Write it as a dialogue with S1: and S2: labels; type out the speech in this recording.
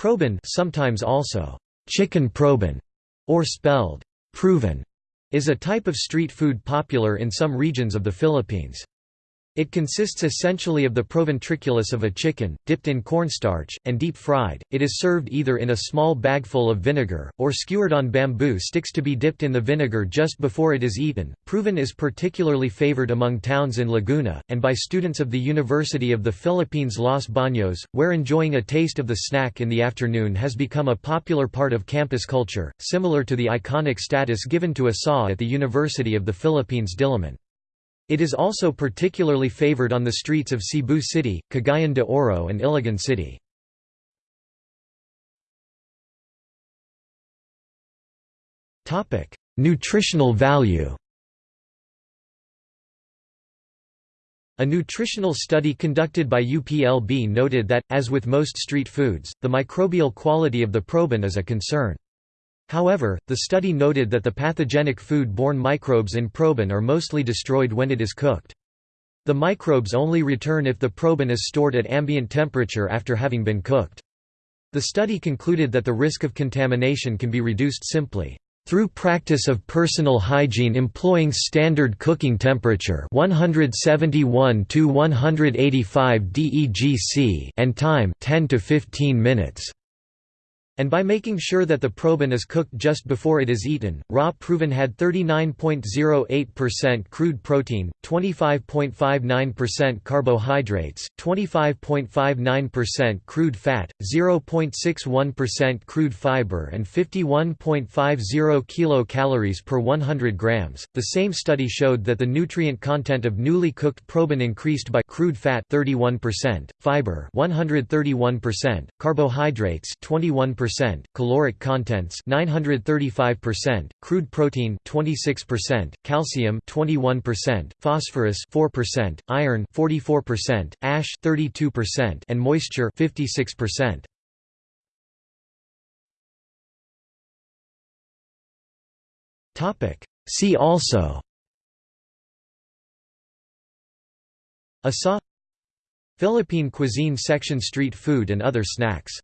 S1: Proben sometimes also chicken proben, or spelled proven, is a type of street food popular in some regions of the Philippines. It consists essentially of the proventriculus of a chicken, dipped in cornstarch, and deep fried. It is served either in a small bagful of vinegar, or skewered on bamboo sticks to be dipped in the vinegar just before it is eaten. Proven is particularly favored among towns in Laguna, and by students of the University of the Philippines Los Baños, where enjoying a taste of the snack in the afternoon has become a popular part of campus culture, similar to the iconic status given to isaw at the University of the Philippines Diliman. It is also particularly favored on the streets of Cebu City, Cagayan de Oro and Iligan City. Nutritional value A nutritional study conducted by UPLB noted that, as with most street foods, the microbial quality of the proben is a concern. However, the study noted that the pathogenic food-borne microbes in proben are mostly destroyed when it is cooked. The microbes only return if the proben is stored at ambient temperature after having been cooked. The study concluded that the risk of contamination can be reduced simply through practice of personal hygiene employing standard cooking temperature 171 to 185 DEGC and time 10 to 15 minutes and by making sure that the proben is cooked just before it is eaten. Raw proven had 39.08% crude protein, 25.59% carbohydrates, 25.59% crude fat, 0.61% crude fiber, and 51.50 kilocalories per 100 grams. The same study showed that the nutrient content of newly cooked proben increased by crude fat 31%, fiber 131%, carbohydrates 21% percent caloric contents 935%, crude protein 26%, calcium 21%, phosphorus 4%, iron 44%, ash 32%, and moisture 56%. Topic See also Asa Philippine cuisine section street food and other snacks